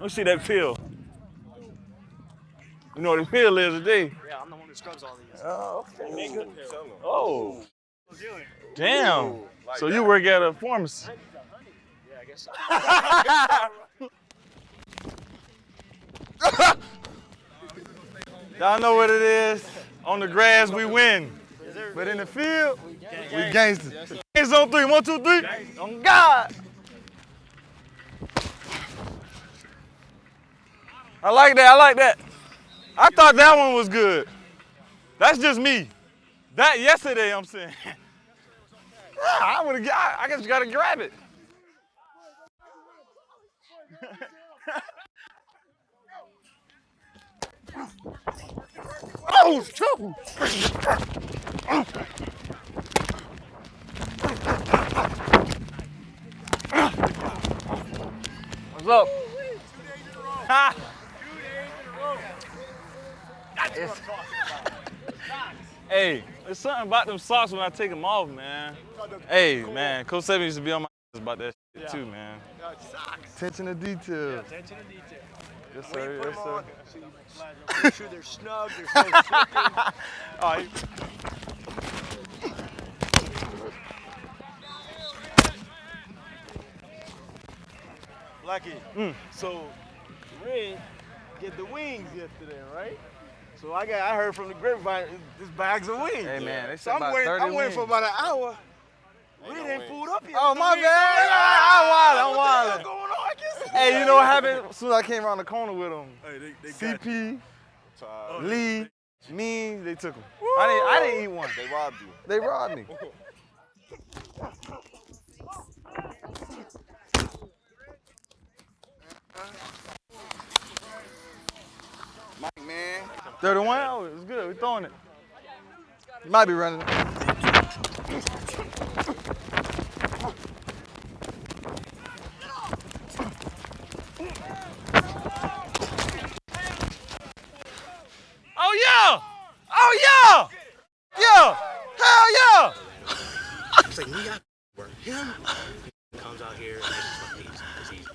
Let me see that pill. You know what the pill is today? Yeah, I'm the one who scrubs all these. Oh, okay, nigga. Oh. Damn. So you work at a pharmacy? Yeah, I guess so. Y'all know what it is. On the grass, we win. But in the field, we gangsters. Hands on three. One, two, three. On God. I like that. I like that. I thought that one was good. That's just me. That yesterday, I'm saying. Ah, I would. I guess you gotta grab it. oh, trouble. What's up? Ha! It's- hey, there's something about them socks when I take them off, man. Hey, man, Coach Seven used to be on my ass about that shit too, man. Attention to detail. Attention to detail. Yes, sir. Yes, sir. so make sure they're snug, there's no slipping. All right. Blackie, Mm. so Red get the wings yesterday, right? So I got I heard from the grapevine this bags of wings. Hey, man, they so I'm about waiting, 30 I'm waiting for about an hour. Red ain't pulled up yet. Oh, my wings. bad. I'm I'm wildin', I'm What the going on? Hey, you know what happened? As soon as I came around the corner with them, Hey, they, they CP, Oh, Lee, me, they took them. I didn't, I didn't eat one. They robbed you. They robbed me. Mike, man. 31 hours, it's good, We're throwing it. You might be running. Oh yeah! Oh yeah! Yeah! Hell yeah! It's like, we got work. Him comes out here and it's just like these. It's easy.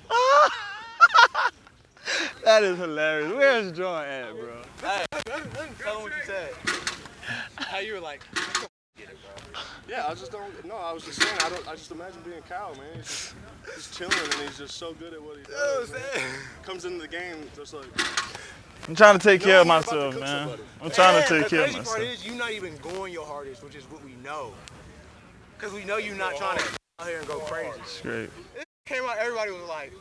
That is hilarious. Where's John at, bro? Tell them what you said. How you were like, Yeah, I just don't. No, I was just saying. I don't. I just imagine being Kyle, man. He's just, he's chilling and he's just so good at what he does. man. Comes into the game just like. I'm trying to take care of you're about to myself, man. somebody. I'm trying to take care of myself. The crazy part is you're not even going your hardest, which is what we know. Because we know you're not trying to out here and go crazy. It's great. It Came out, everybody was like,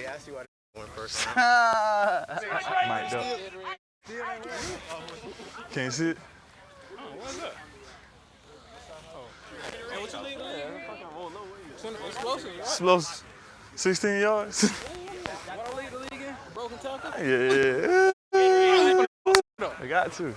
yeah, I see why they went first. Mic'd up. Can't see it? Explosive. 16 yards. yeah. I got to.